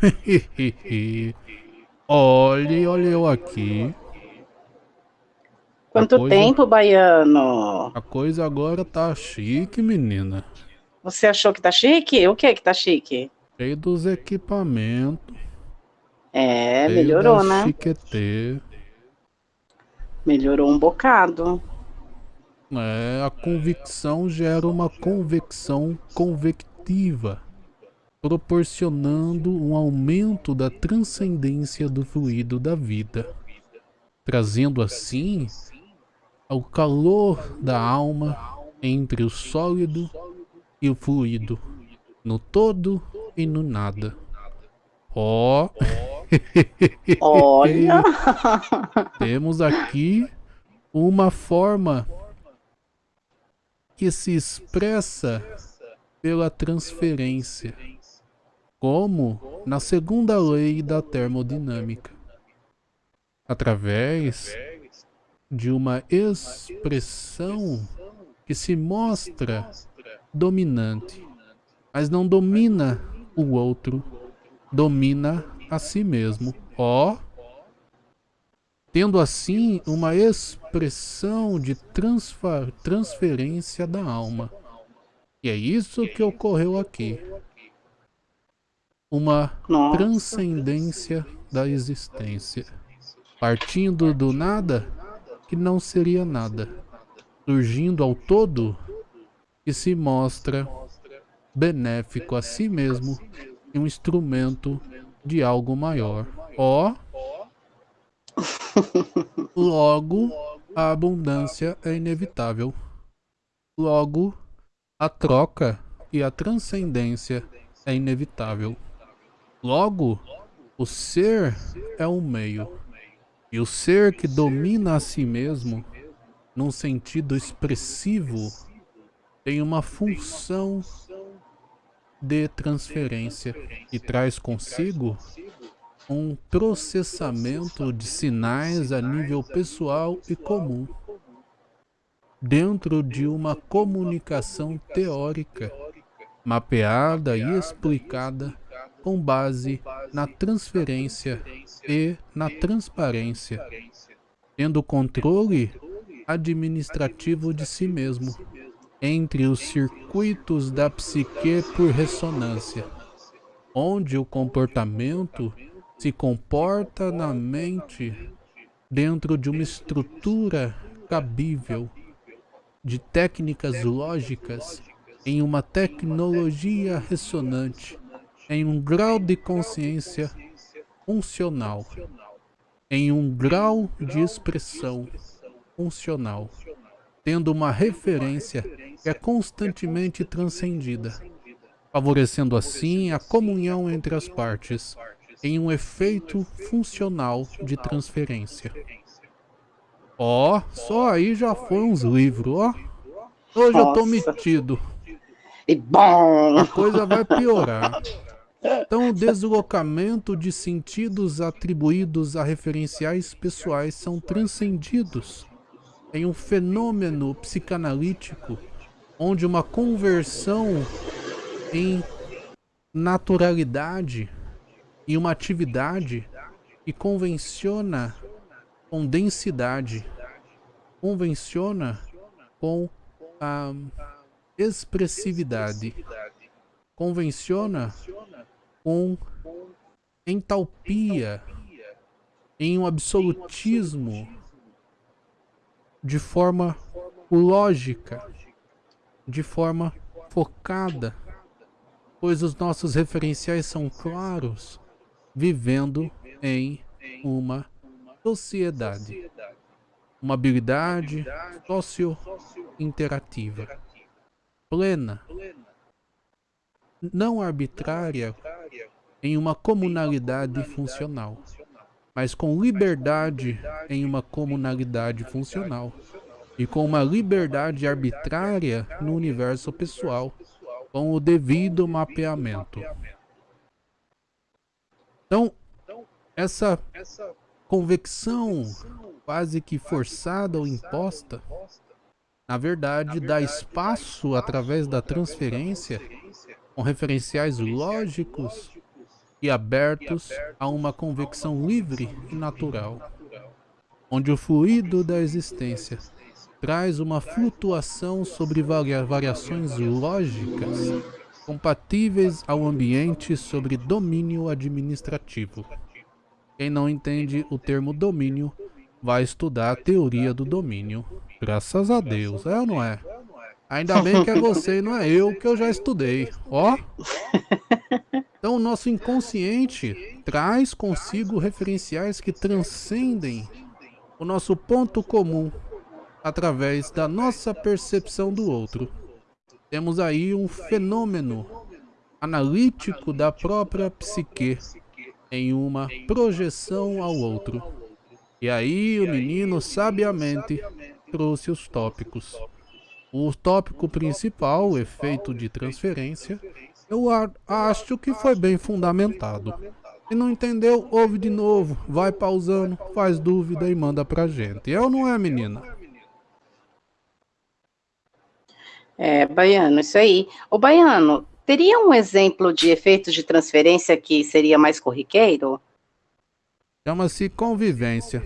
olhe, olha eu aqui. Quanto coisa, tempo, baiano? A coisa agora tá chique, menina. Você achou que tá chique? O que é que tá chique? Cheio dos equipamentos. É, melhorou, né? Melhorou um bocado. É, a convicção gera uma convecção convectiva, proporcionando um aumento da transcendência do fluido da vida, trazendo assim o calor da alma entre o sólido e o fluido, no todo e no nada. Ó. Oh. Olha! Temos aqui uma forma que se expressa pela transferência, como na segunda lei da termodinâmica, através de uma expressão que se mostra dominante, mas não domina o outro, domina a si mesmo. Ó, tendo assim uma expressão de transferência da alma. E é isso que ocorreu aqui. Uma Nossa. transcendência da existência. Partindo do nada, que não seria nada. Surgindo ao todo, que se mostra benéfico a si mesmo e um instrumento de algo maior. Ó, Logo, a abundância é inevitável. Logo, a troca e a transcendência é inevitável. Logo, o ser é um meio. E o ser que domina a si mesmo, num sentido expressivo, tem uma função de transferência e traz consigo um processamento de sinais a nível pessoal e comum, dentro de uma comunicação teórica, mapeada e explicada com base na transferência e na transparência, tendo controle administrativo de si mesmo, entre os circuitos da psique por ressonância, onde o comportamento se comporta na mente dentro de uma estrutura cabível de técnicas lógicas em uma tecnologia ressonante, em um grau de consciência funcional, em um grau de expressão funcional, tendo uma referência que é constantemente transcendida, favorecendo assim a comunhão entre as partes, em um efeito funcional de transferência. Ó, oh, só aí já foi uns livros, ó. Hoje Nossa. eu tô metido. E bom! A coisa vai piorar. Então, o deslocamento de sentidos atribuídos a referenciais pessoais são transcendidos em um fenômeno psicanalítico onde uma conversão em naturalidade e uma atividade que convenciona com densidade, convenciona com a expressividade, convenciona com entalpia, em um absolutismo de forma lógica, de forma focada, pois os nossos referenciais são claros, vivendo em uma sociedade. Uma habilidade socio-interativa, plena, não arbitrária, em uma comunalidade funcional, mas com liberdade em uma comunalidade funcional e com uma liberdade arbitrária no universo pessoal, com o devido mapeamento. Então, essa convecção quase que forçada ou imposta, na verdade, dá espaço através da transferência com referenciais lógicos e abertos a uma convecção livre e natural, onde o fluido da existência traz uma flutuação sobre variações lógicas compatíveis ao ambiente sobre domínio administrativo. Quem não entende o termo domínio vai estudar a teoria do domínio. Graças a Deus, é ou não é? Ainda bem que é você e não é eu que eu já estudei, ó. Então o nosso inconsciente traz consigo referenciais que transcendem o nosso ponto comum através da nossa percepção do outro. Temos aí um fenômeno analítico da própria psique em uma projeção ao outro. E aí o menino sabiamente trouxe os tópicos. O tópico principal, o efeito de transferência, eu acho que foi bem fundamentado. Se não entendeu, ouve de novo, vai pausando, faz dúvida e manda pra gente. É ou não é, menina? É, Baiano, isso aí. O Baiano, teria um exemplo de efeito de transferência que seria mais corriqueiro? Chama-se convivência.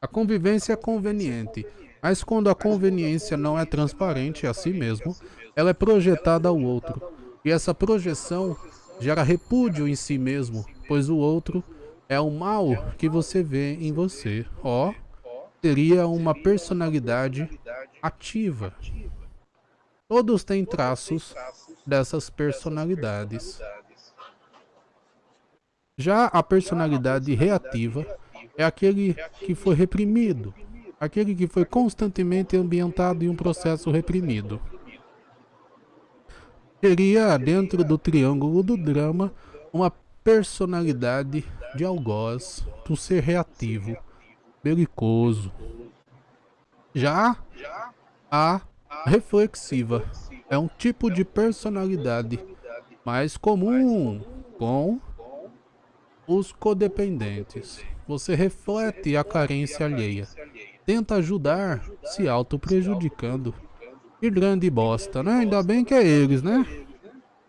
A convivência é conveniente, mas quando a conveniência não é transparente a si mesmo, ela é projetada ao outro. E essa projeção gera repúdio em si mesmo, pois o outro é o mal que você vê em você. Ó, teria uma personalidade ativa. Todos têm traços dessas personalidades. Já a personalidade reativa é aquele que foi reprimido, aquele que foi constantemente ambientado em um processo reprimido. Seria, dentro do triângulo do drama, uma personalidade de algoz, um ser reativo, belicoso. Já a reflexiva. É um tipo de personalidade mais comum com os codependentes. Você reflete a carência alheia. Tenta ajudar se auto-prejudicando. Que grande bosta, né? Ainda bem que é eles, né?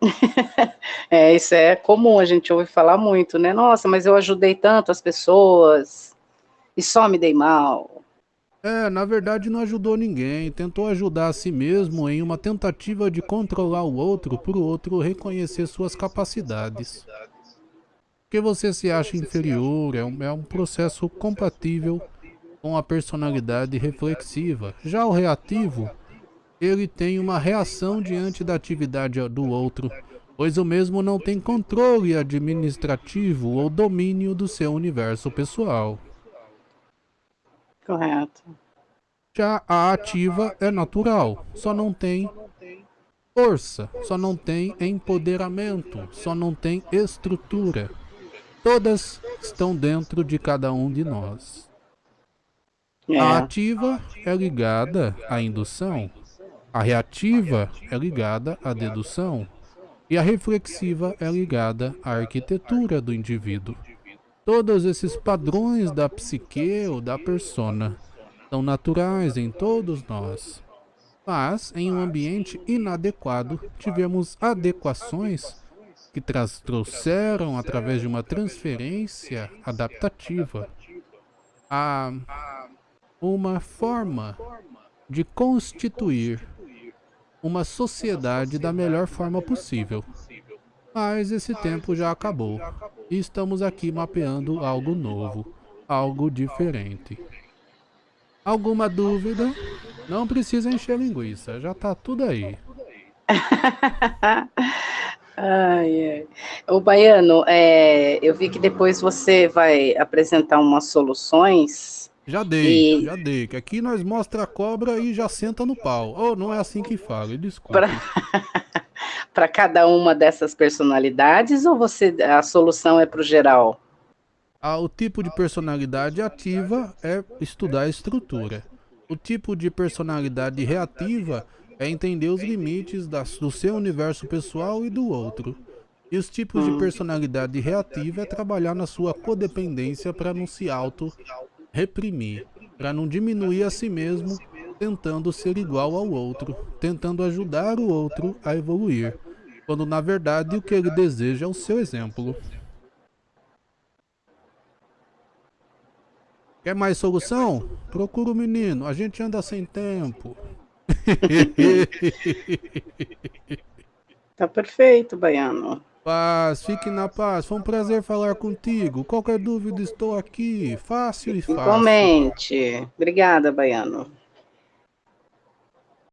é, isso é comum, a gente ouve falar muito, né? Nossa, mas eu ajudei tanto as pessoas e só me dei mal. É, na verdade não ajudou ninguém, tentou ajudar a si mesmo em uma tentativa de controlar o outro para o outro reconhecer suas capacidades. Porque você se acha inferior, é um, é um processo compatível com a personalidade reflexiva. Já o reativo, ele tem uma reação diante da atividade do outro, pois o mesmo não tem controle administrativo ou domínio do seu universo pessoal. Correto. Já a ativa é natural, só não tem força, só não tem empoderamento, só não tem estrutura. Todas estão dentro de cada um de nós. É. A ativa é ligada à indução, a reativa é ligada à dedução e a reflexiva é ligada à arquitetura do indivíduo. Todos esses padrões da psique ou da persona são naturais em todos nós. Mas, em um ambiente inadequado, tivemos adequações que trouxeram, através de uma transferência adaptativa, a uma forma de constituir uma sociedade da melhor forma possível. Mas esse tempo já acabou e estamos aqui mapeando algo novo, algo diferente. Alguma dúvida? Não precisa encher linguiça, já tá tudo aí. ai, ai. O Baiano, é, eu vi que depois você vai apresentar umas soluções. Já dei, e... já dei. Que aqui nós mostra a cobra e já senta no pau. Oh, não é assim que fala, desculpa. Para cada uma dessas personalidades ou você a solução é para o geral? Ah, o tipo de personalidade ativa é estudar a estrutura. O tipo de personalidade reativa é entender os limites do seu universo pessoal e do outro. E os tipos de hum. personalidade reativa é trabalhar na sua codependência para não se reprimir, para não diminuir a si mesmo, tentando ser igual ao outro, tentando ajudar o outro a evoluir, quando na verdade o que ele deseja é o seu exemplo. Quer mais solução? Procura o menino, a gente anda sem tempo. tá perfeito, Baiano. Paz, fique na paz. Foi um prazer falar contigo. Qualquer dúvida, estou aqui. Fácil e fácil. Igualmente. Obrigada, Baiano.